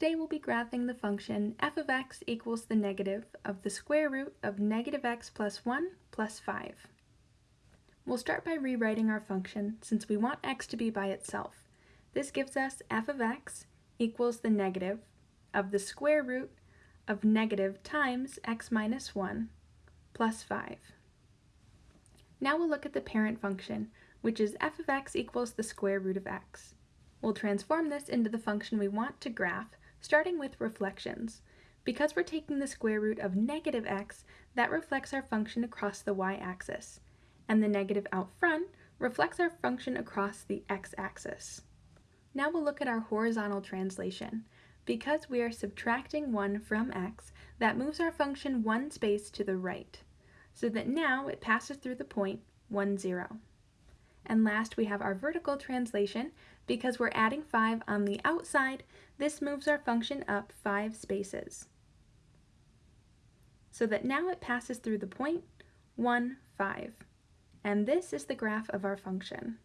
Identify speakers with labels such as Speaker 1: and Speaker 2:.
Speaker 1: Today we'll be graphing the function f of x equals the negative of the square root of negative x plus 1 plus 5. We'll start by rewriting our function since we want x to be by itself. This gives us f of x equals the negative of the square root of negative times x minus 1 plus 5. Now we'll look at the parent function, which is f of x equals the square root of x. We'll transform this into the function we want to graph starting with reflections. Because we're taking the square root of negative x, that reflects our function across the y-axis, and the negative out front reflects our function across the x-axis. Now we'll look at our horizontal translation. Because we are subtracting 1 from x, that moves our function one space to the right, so that now it passes through the point 1, 0. And last we have our vertical translation. Because we're adding 5 on the outside, this moves our function up 5 spaces. So that now it passes through the point 1, 5. And this is the graph of our function.